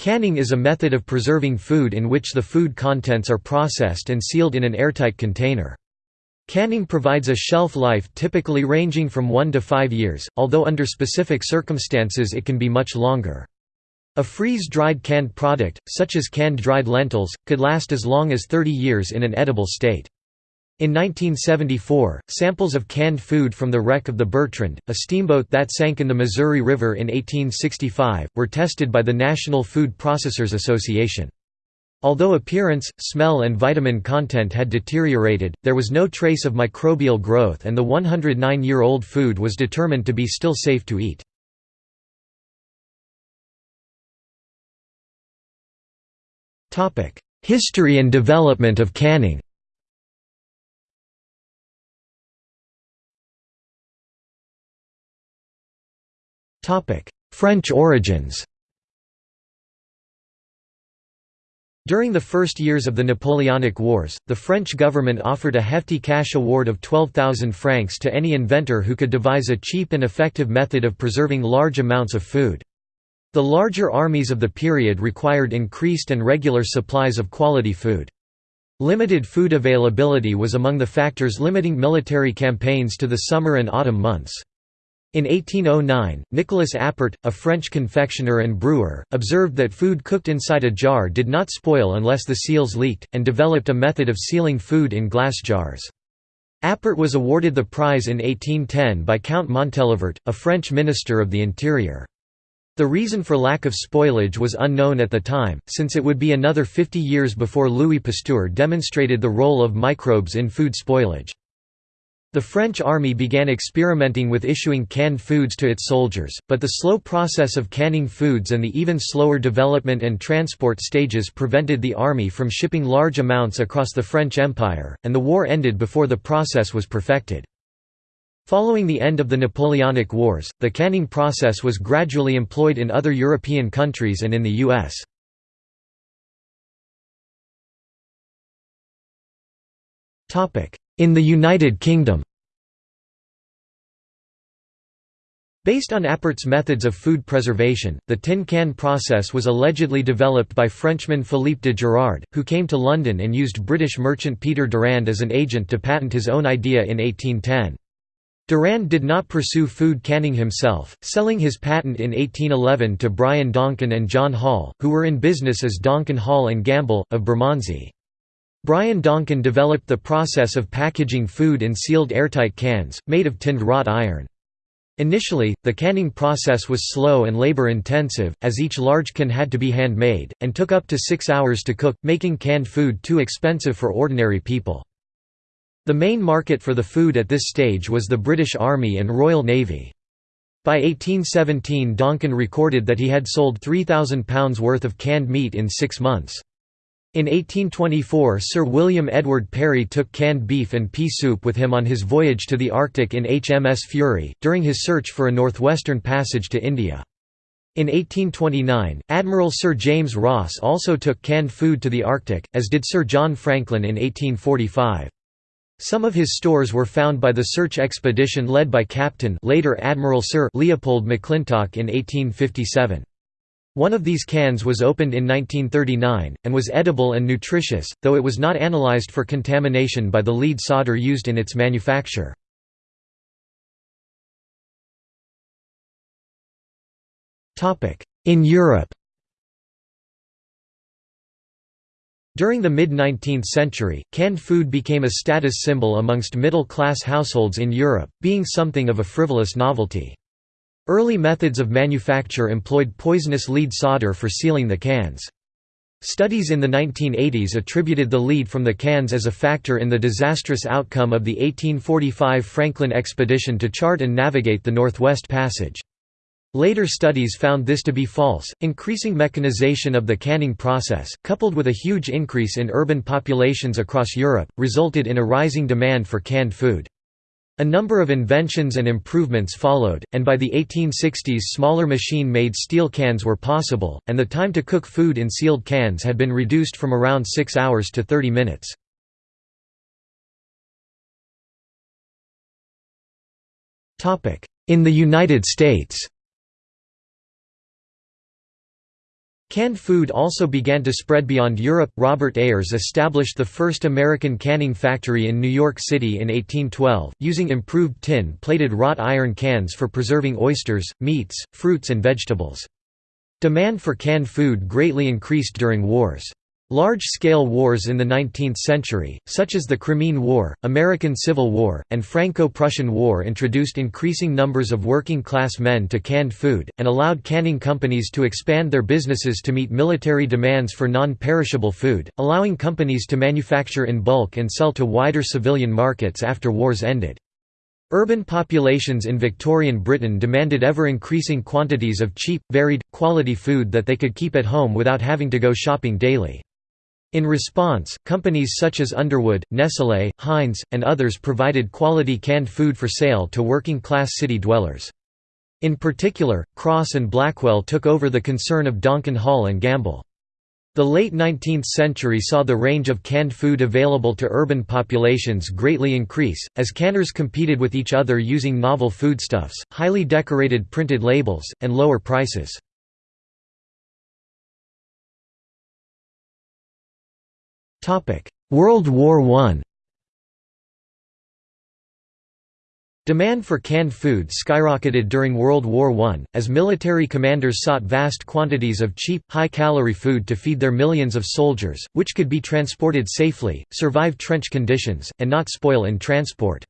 Canning is a method of preserving food in which the food contents are processed and sealed in an airtight container. Canning provides a shelf life typically ranging from 1 to 5 years, although under specific circumstances it can be much longer. A freeze-dried canned product, such as canned dried lentils, could last as long as 30 years in an edible state. In 1974, samples of canned food from the wreck of the Bertrand, a steamboat that sank in the Missouri River in 1865, were tested by the National Food Processors Association. Although appearance, smell and vitamin content had deteriorated, there was no trace of microbial growth and the 109-year-old food was determined to be still safe to eat. History and development of canning French origins During the first years of the Napoleonic Wars, the French government offered a hefty cash award of 12,000 francs to any inventor who could devise a cheap and effective method of preserving large amounts of food. The larger armies of the period required increased and regular supplies of quality food. Limited food availability was among the factors limiting military campaigns to the summer and autumn months. In 1809, Nicolas Appert, a French confectioner and brewer, observed that food cooked inside a jar did not spoil unless the seals leaked, and developed a method of sealing food in glass jars. Appert was awarded the prize in 1810 by Count Montalivet, a French minister of the interior. The reason for lack of spoilage was unknown at the time, since it would be another 50 years before Louis Pasteur demonstrated the role of microbes in food spoilage. The French army began experimenting with issuing canned foods to its soldiers, but the slow process of canning foods and the even slower development and transport stages prevented the army from shipping large amounts across the French Empire, and the war ended before the process was perfected. Following the end of the Napoleonic Wars, the canning process was gradually employed in other European countries and in the U.S. In the United Kingdom Based on Appert's methods of food preservation, the tin can process was allegedly developed by Frenchman Philippe de Girard, who came to London and used British merchant Peter Durand as an agent to patent his own idea in 1810. Durand did not pursue food canning himself, selling his patent in 1811 to Brian Donkin and John Hall, who were in business as Donkin Hall and Gamble, of Bermondsey. Brian Donkin developed the process of packaging food in sealed airtight cans, made of tinned wrought iron. Initially, the canning process was slow and labor-intensive, as each large can had to be handmade, and took up to six hours to cook, making canned food too expensive for ordinary people. The main market for the food at this stage was the British Army and Royal Navy. By 1817 Donkin recorded that he had sold £3,000 worth of canned meat in six months. In 1824 Sir William Edward Parry took canned beef and pea soup with him on his voyage to the Arctic in HMS Fury, during his search for a northwestern passage to India. In 1829, Admiral Sir James Ross also took canned food to the Arctic, as did Sir John Franklin in 1845. Some of his stores were found by the search expedition led by Captain later Admiral Sir Leopold McClintock in 1857. One of these cans was opened in 1939, and was edible and nutritious, though it was not analyzed for contamination by the lead solder used in its manufacture. In Europe During the mid-19th century, canned food became a status symbol amongst middle-class households in Europe, being something of a frivolous novelty. Early methods of manufacture employed poisonous lead solder for sealing the cans. Studies in the 1980s attributed the lead from the cans as a factor in the disastrous outcome of the 1845 Franklin expedition to chart and navigate the Northwest Passage. Later studies found this to be false. Increasing mechanization of the canning process, coupled with a huge increase in urban populations across Europe, resulted in a rising demand for canned food. A number of inventions and improvements followed, and by the 1860s smaller machine-made steel cans were possible, and the time to cook food in sealed cans had been reduced from around 6 hours to 30 minutes. In the United States Canned food also began to spread beyond Europe. Robert Ayars established the first American canning factory in New York City in 1812, using improved tin plated wrought iron cans for preserving oysters, meats, fruits, and vegetables. Demand for canned food greatly increased during wars. Large-scale wars in the 19th century, such as the Crimean War, American Civil War, and Franco-Prussian War introduced increasing numbers of working-class men to canned food, and allowed canning companies to expand their businesses to meet military demands for non-perishable food, allowing companies to manufacture in bulk and sell to wider civilian markets after wars ended. Urban populations in Victorian Britain demanded ever-increasing quantities of cheap, varied, quality food that they could keep at home without having to go shopping daily. In response, companies such as Underwood, Nestlé, Heinz, and others provided quality canned food for sale to working-class city dwellers. In particular, Crosse and Blackwell took over the concern of Donkin Hall and Gamble. The late 19th century saw the range of canned food available to urban populations greatly increase, as canners competed with each other using novel foodstuffs, highly decorated printed labels, and lower prices. World War I Demand for canned food skyrocketed during World War I, as military commanders sought vast quantities of cheap, high-calorie food to feed their millions of soldiers, which could be transported safely, survive trench conditions, and not spoil in transport.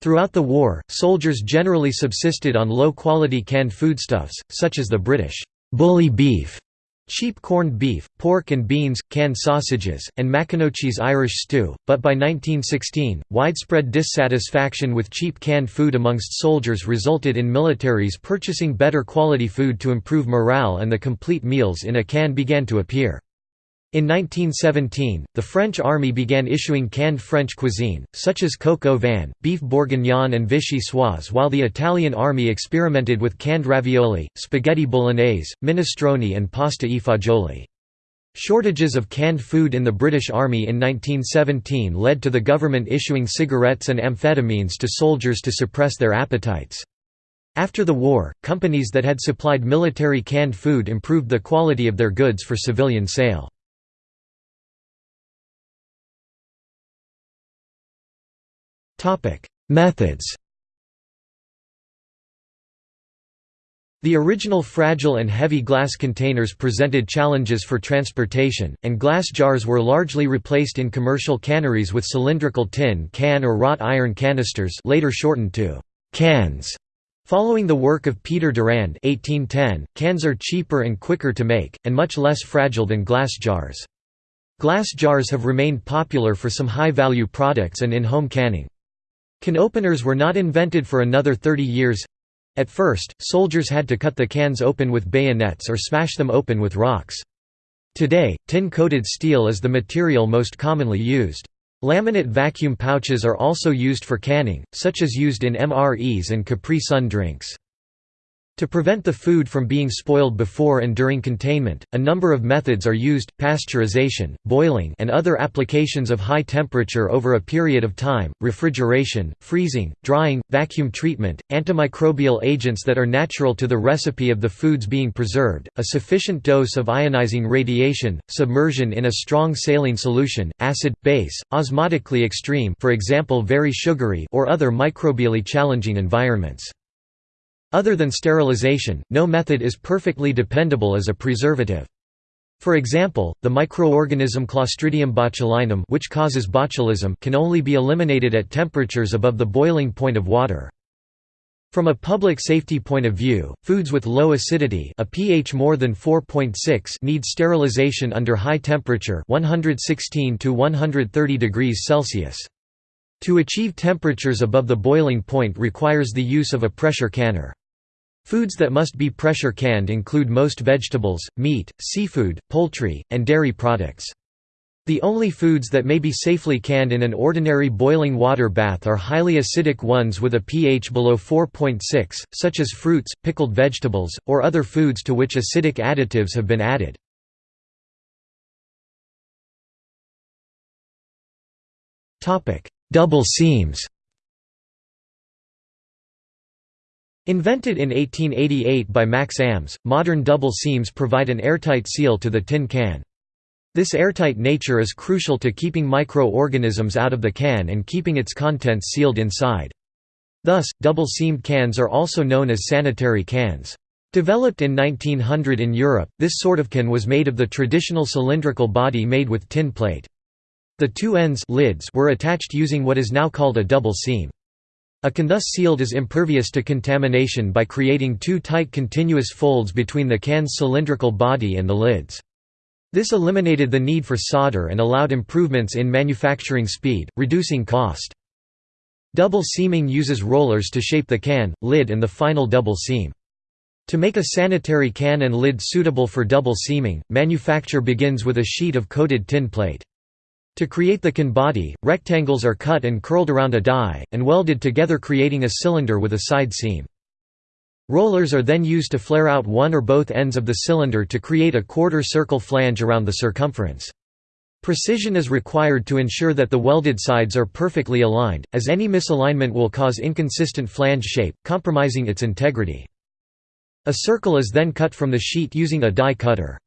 Throughout the war, soldiers generally subsisted on low-quality canned foodstuffs, such as the British bully beef Cheap corned beef, pork and beans, canned sausages, and Maconochie's Irish stew, but by 1916, widespread dissatisfaction with cheap canned food amongst soldiers resulted in militaries purchasing better quality food to improve morale and the complete meals in a can began to appear. In 1917, the French army began issuing canned French cuisine, such as coq au vin, beef bourguignon and vichyssoise while the Italian army experimented with canned ravioli, spaghetti bolognese, minestrone and pasta e fagioli. Shortages of canned food in the British Army in 1917 led to the government issuing cigarettes and amphetamines to soldiers to suppress their appetites. After the war, companies that had supplied military canned food improved the quality of their goods for civilian sale. Methods The original fragile and heavy glass containers presented challenges for transportation, and glass jars were largely replaced in commercial canneries with cylindrical tin can or wrought iron canisters later shortened to cans. Following the work of Peter Durand 1810, cans are cheaper and quicker to make, and much less fragile than glass jars. Glass jars have remained popular for some high-value products and in-home canning. Can openers were not invented for another 30 years. At first, soldiers had to cut the cans open with bayonets or smash them open with rocks. Today, tin-coated steel is the material most commonly used. Laminate vacuum pouches are also used for canning, such as used in MREs and Capri Sun drinks. To prevent the food from being spoiled before and during containment, a number of methods are used, pasteurization, boiling and other applications of high temperature over a period of time, refrigeration, freezing, drying, vacuum treatment, antimicrobial agents that are natural to the recipe of the foods being preserved, a sufficient dose of ionizing radiation, submersion in a strong saline solution, acid, base, osmotically extreme for example very sugary or other microbially challenging environments. Other than sterilization, no method is perfectly dependable as a preservative. For example, the microorganism Clostridium botulinum which causes botulism can only be eliminated at temperatures above the boiling point of water. From a public safety point of view, foods with low acidity a pH more than 4.6 need sterilization under high temperature 116 to 130 degrees Celsius. To achieve temperatures above the boiling point requires the use of a pressure canner. Foods that must be pressure canned include most vegetables, meat, seafood, poultry, and dairy products. The only foods that may be safely canned in an ordinary boiling water bath are highly acidic ones with a pH below 4.6, such as fruits, pickled vegetables, or other foods to which acidic additives have been added. Double seams Invented in 1888 by Max Ams, modern double seams provide an airtight seal to the tin can. This airtight nature is crucial to keeping micro-organisms out of the can and keeping its contents sealed inside. Thus, double-seamed cans are also known as sanitary cans. Developed in 1900 in Europe, this sort of can was made of the traditional cylindrical body made with tin plate. The two ends lids were attached using what is now called a double seam. A can thus sealed is impervious to contamination by creating two tight continuous folds between the can's cylindrical body and the lids. This eliminated the need for solder and allowed improvements in manufacturing speed, reducing cost. Double seaming uses rollers to shape the can, lid and the final double seam. To make a sanitary can and lid suitable for double seaming, manufacture begins with a sheet of coated tin plate. To create the can body, rectangles are cut and curled around a die, and welded together creating a cylinder with a side seam. Rollers are then used to flare out one or both ends of the cylinder to create a quarter-circle flange around the circumference. Precision is required to ensure that the welded sides are perfectly aligned, as any misalignment will cause inconsistent flange shape, compromising its integrity. A circle is then cut from the sheet using a die cutter.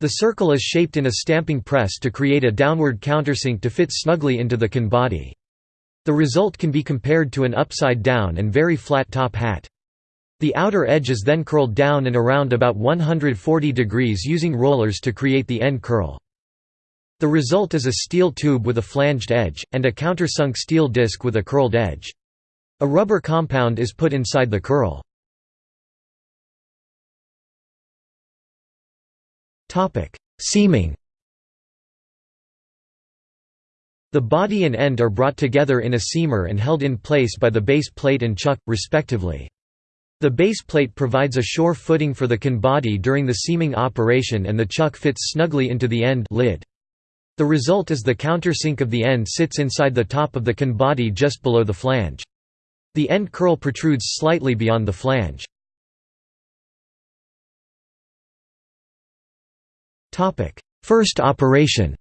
The circle is shaped in a stamping press to create a downward countersink to fit snugly into the can body. The result can be compared to an upside-down and very flat top hat. The outer edge is then curled down and around about 140 degrees using rollers to create the end curl. The result is a steel tube with a flanged edge, and a countersunk steel disc with a curled edge. A rubber compound is put inside the curl. Seaming The body and end are brought together in a seamer and held in place by the base plate and chuck, respectively. The base plate provides a sure footing for the can body during the seaming operation and the chuck fits snugly into the end lid. The result is the countersink of the end sits inside the top of the can body just below the flange. The end curl protrudes slightly beyond the flange. First operation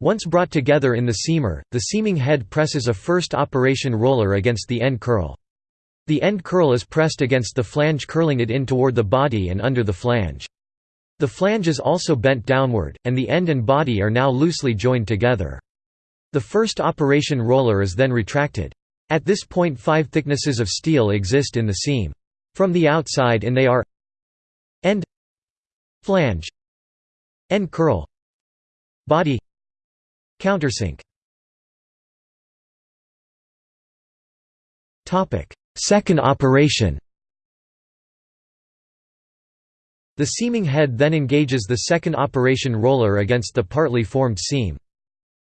Once brought together in the seamer, the seaming head presses a first operation roller against the end curl. The end curl is pressed against the flange curling it in toward the body and under the flange. The flange is also bent downward, and the end and body are now loosely joined together. The first operation roller is then retracted. At this point five thicknesses of steel exist in the seam. From the outside in they are End Flange End curl Body Countersink topic Second operation The seaming head then engages the second operation roller against the partly formed seam.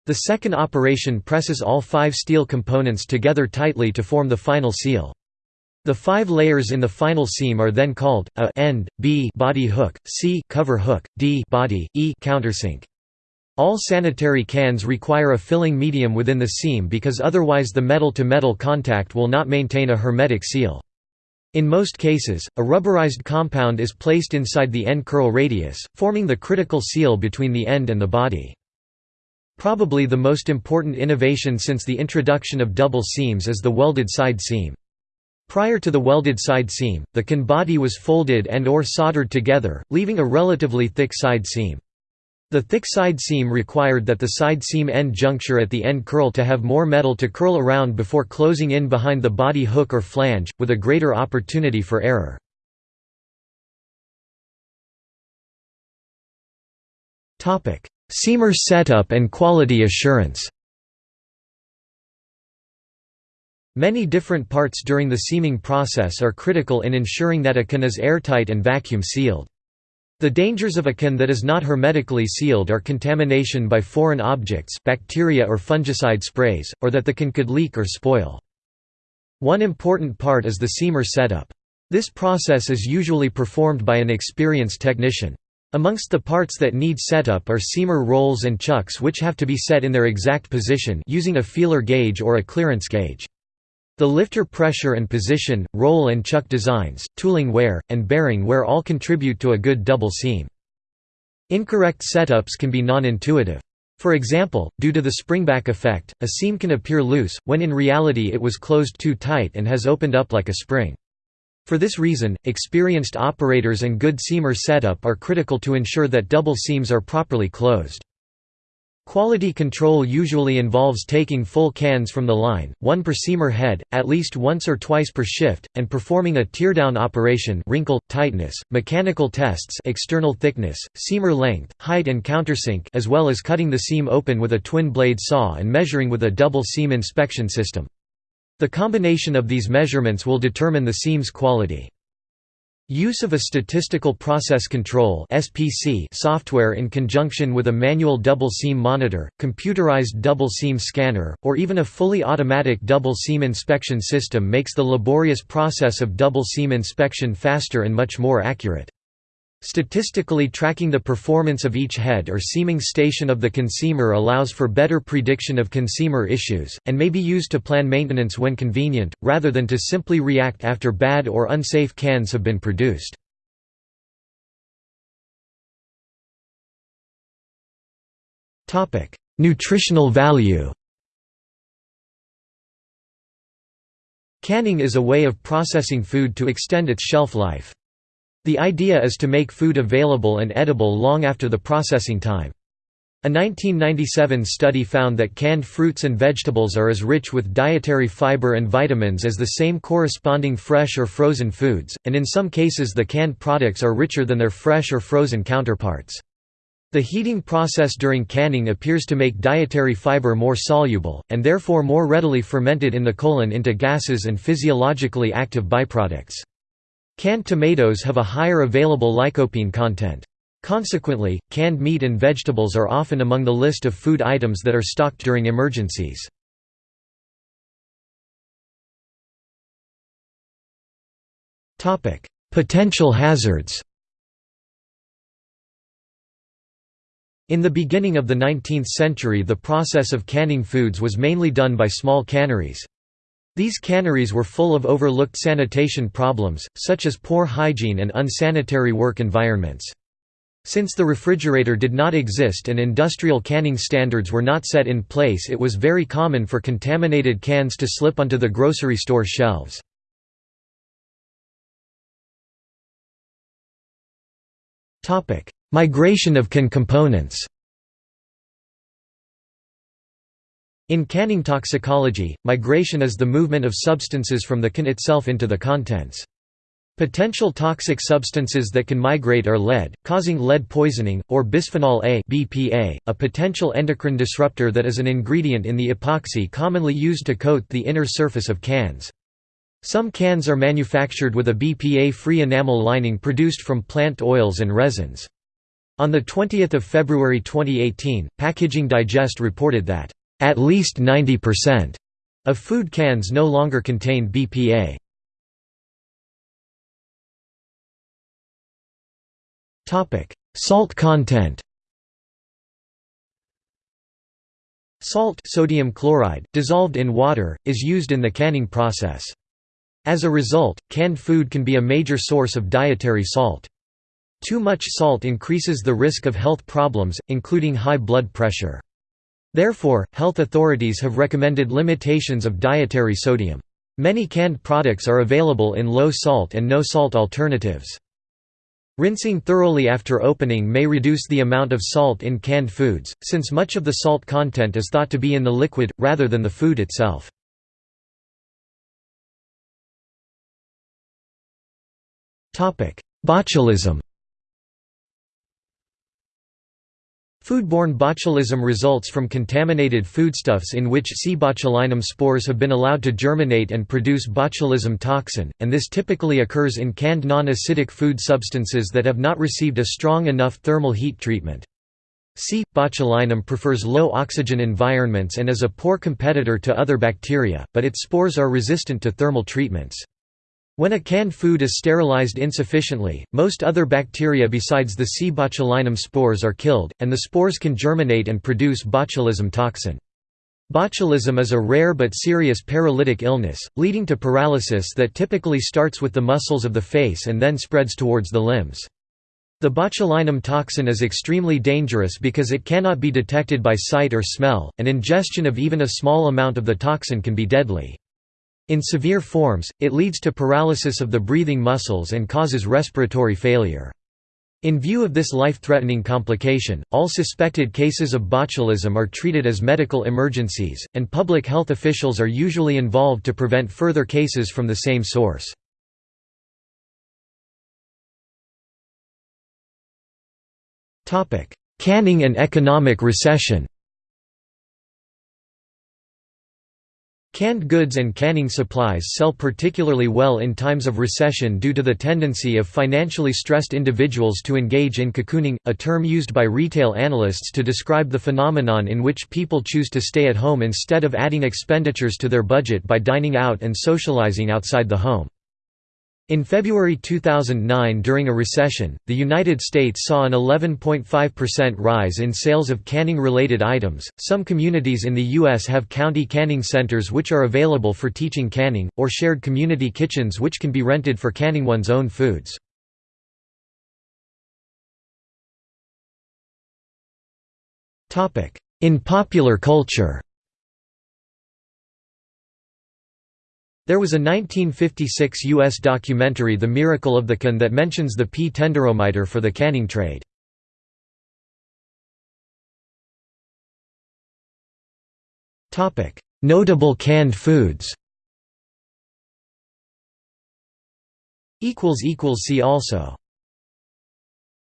The second operation presses all five steel components together tightly to form the final seal. The five layers in the final seam are then called a end, b body hook, c cover hook, d body, e countersink. All sanitary cans require a filling medium within the seam because otherwise the metal-to-metal -metal contact will not maintain a hermetic seal. In most cases, a rubberized compound is placed inside the end curl radius, forming the critical seal between the end and the body. Probably the most important innovation since the introduction of double seams is the welded side seam. Prior to the welded side seam, the can body was folded and or soldered together, leaving a relatively thick side seam. The thick side seam required that the side seam end juncture at the end curl to have more metal to curl around before closing in behind the body hook or flange, with a greater opportunity for error. Seamer setup and quality assurance Many different parts during the seaming process are critical in ensuring that a can is airtight and vacuum sealed. The dangers of a can that is not hermetically sealed are contamination by foreign objects bacteria or fungicide sprays, or that the can could leak or spoil. One important part is the seamer setup. This process is usually performed by an experienced technician. Amongst the parts that need setup are seamer rolls and chucks which have to be set in their exact position using a feeler gauge or a clearance gauge. The lifter pressure and position, roll and chuck designs, tooling wear, and bearing wear all contribute to a good double seam. Incorrect setups can be non-intuitive. For example, due to the springback effect, a seam can appear loose, when in reality it was closed too tight and has opened up like a spring. For this reason, experienced operators and good seamer setup are critical to ensure that double seams are properly closed. Quality control usually involves taking full cans from the line, one per seamer head, at least once or twice per shift, and performing a teardown operation wrinkle, tightness, mechanical tests external thickness, seamer length, height and countersink as well as cutting the seam open with a twin-blade saw and measuring with a double seam inspection system. The combination of these measurements will determine the seam's quality. Use of a statistical process control (SPC) software in conjunction with a manual double seam monitor, computerized double seam scanner, or even a fully automatic double seam inspection system makes the laborious process of double seam inspection faster and much more accurate. Statistically tracking the performance of each head or seaming station of the consumer allows for better prediction of consumer issues, and may be used to plan maintenance when convenient, rather than to simply react after bad or unsafe cans have been produced. Nutritional value Canning is a way of processing food to extend its shelf life. The idea is to make food available and edible long after the processing time. A 1997 study found that canned fruits and vegetables are as rich with dietary fiber and vitamins as the same corresponding fresh or frozen foods, and in some cases the canned products are richer than their fresh or frozen counterparts. The heating process during canning appears to make dietary fiber more soluble, and therefore more readily fermented in the colon into gases and physiologically active byproducts. Canned tomatoes have a higher available lycopene content. Consequently, canned meat and vegetables are often among the list of food items that are stocked during emergencies. Potential hazards In the beginning of the 19th century the process of canning foods was mainly done by small canneries. These canneries were full of overlooked sanitation problems, such as poor hygiene and unsanitary work environments. Since the refrigerator did not exist and industrial canning standards were not set in place it was very common for contaminated cans to slip onto the grocery store shelves. Migration of can components In canning toxicology, migration is the movement of substances from the can itself into the contents. Potential toxic substances that can migrate are lead, causing lead poisoning, or bisphenol A BPA, a potential endocrine disruptor that is an ingredient in the epoxy commonly used to coat the inner surface of cans. Some cans are manufactured with a BPA-free enamel lining produced from plant oils and resins. On 20 February 2018, Packaging Digest reported that at least 90% of food cans no longer contain BPA. Salt content Salt sodium chloride, dissolved in water, is used in the canning process. As a result, canned food can be a major source of dietary salt. Too much salt increases the risk of health problems, including high blood pressure. Therefore, health authorities have recommended limitations of dietary sodium. Many canned products are available in low-salt and no-salt alternatives. Rinsing thoroughly after opening may reduce the amount of salt in canned foods, since much of the salt content is thought to be in the liquid, rather than the food itself. Botulism Foodborne botulism results from contaminated foodstuffs in which C. botulinum spores have been allowed to germinate and produce botulism toxin, and this typically occurs in canned non-acidic food substances that have not received a strong enough thermal heat treatment. C. botulinum prefers low oxygen environments and is a poor competitor to other bacteria, but its spores are resistant to thermal treatments. When a canned food is sterilized insufficiently, most other bacteria besides the C. botulinum spores are killed, and the spores can germinate and produce botulism toxin. Botulism is a rare but serious paralytic illness, leading to paralysis that typically starts with the muscles of the face and then spreads towards the limbs. The botulinum toxin is extremely dangerous because it cannot be detected by sight or smell, and ingestion of even a small amount of the toxin can be deadly. In severe forms, it leads to paralysis of the breathing muscles and causes respiratory failure. In view of this life-threatening complication, all suspected cases of botulism are treated as medical emergencies, and public health officials are usually involved to prevent further cases from the same source. Canning and economic recession Canned goods and canning supplies sell particularly well in times of recession due to the tendency of financially stressed individuals to engage in cocooning, a term used by retail analysts to describe the phenomenon in which people choose to stay at home instead of adding expenditures to their budget by dining out and socializing outside the home. In February 2009 during a recession, the United States saw an 11.5% rise in sales of canning-related items. Some communities in the US have county canning centers which are available for teaching canning or shared community kitchens which can be rented for canning one's own foods. In popular culture. There was a 1956 U.S. documentary The Miracle of the Can that mentions the pea tenderometer for the canning trade. Notable canned foods See also